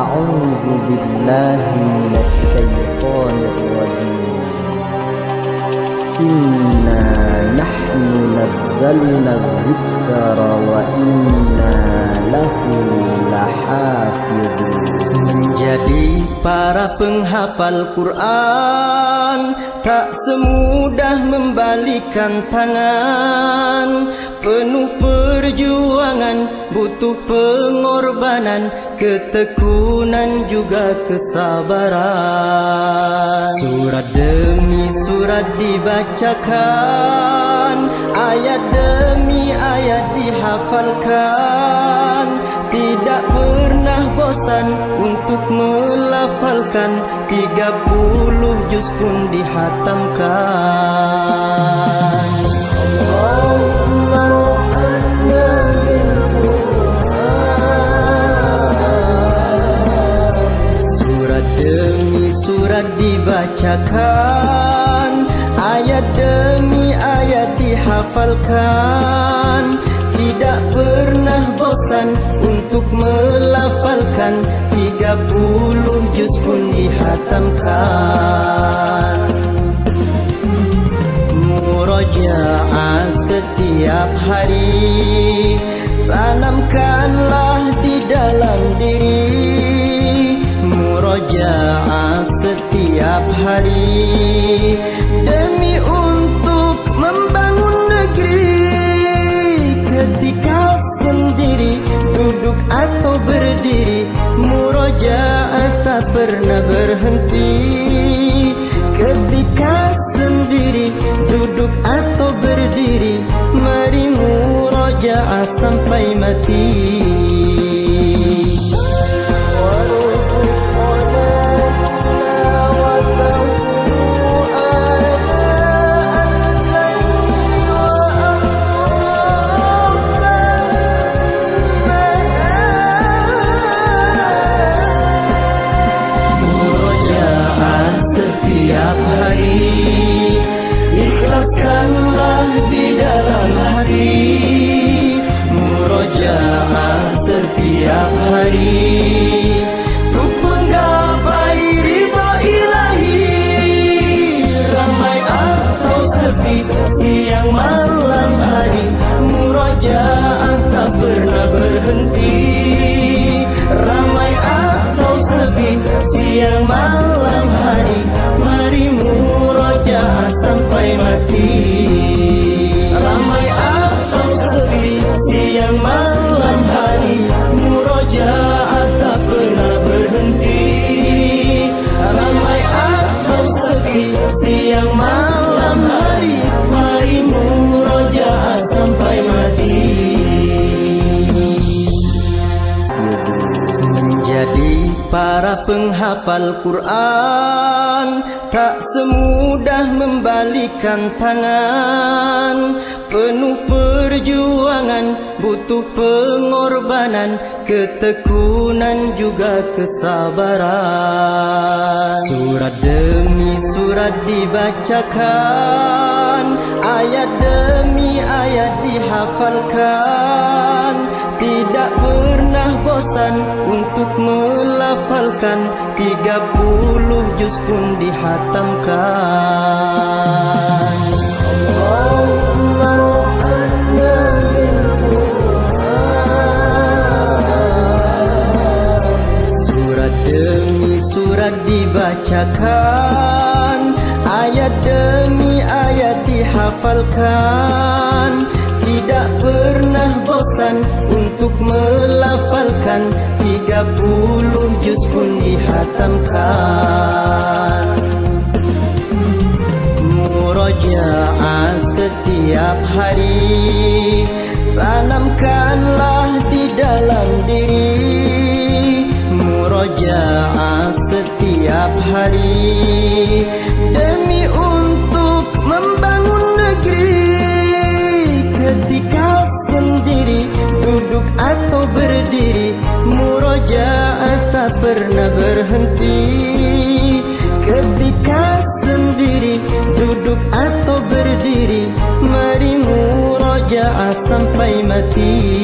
أعوذ بالله من الشيطان الرجيم إنا نحن نزلنا الذكر وإنا له لحافظون Menjadi para penghafal Quran Tak semudah membalikan tangan Penuh perjuangan Butuh pengorbanan Ketekunan juga kesabaran. Surat demi surat dibacakan Ayat demi ayat dihafalkan. Tidak pernah bosan untuk melafalkan Tiga puluh juz pun dihatamkan dibacakan Ayat demi ayat dihafalkan. Tidak pernah bosan untuk melafalkan. Tiga puluh juz pun dihatamkan. Murajaah setiap hari. Tanamkanlah di dalam diri. Murajaah setiap hari. Demi untuk membangun negeri Ketika sendiri duduk atau berdiri Murajaah tak pernah berhenti. Ketika sendiri duduk atau berdiri Mari murajaah sampai mati Ikhlaskanlah di dalam hati Murojaah setiap hari Ramai atau sepi Siang malam hari Murojaah tak pernah berhenti. Ramai atau sepi Siang malam hari Mari murojaah para penghafal Quran Tak semudah membalikan tangan. Penuh perjuangan Butuh pengorbanan Ketekunan juga kesabaran. Surat demi surat dibacakan Ayat demi ayat dihafalkan bosan untuk melafalkan. Tiga puluh juz pun dihatamkan. Surat demi surat dibacakan. Ayat demi ayat dihafalkan untuk melafalkan. Tiga puluh juz pun dihatamkan. Murajaah setiap hari. Tanamkanlah di dalam diri. Murajaah setiap hari pernah berhenti. Ketika sendiri duduk atau berdiri Mari murajaah sampai mati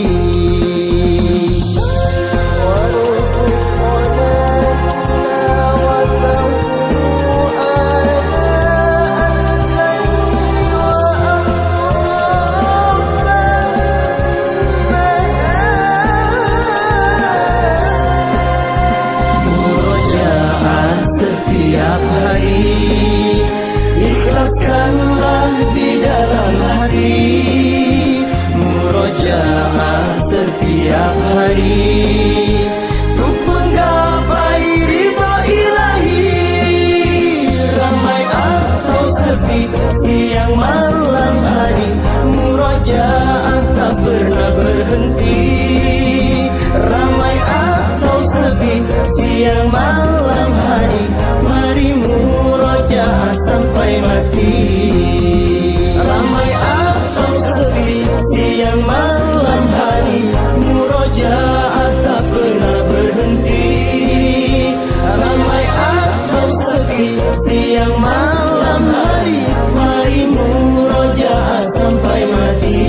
siang malam hari. Mari murojaah sampai mati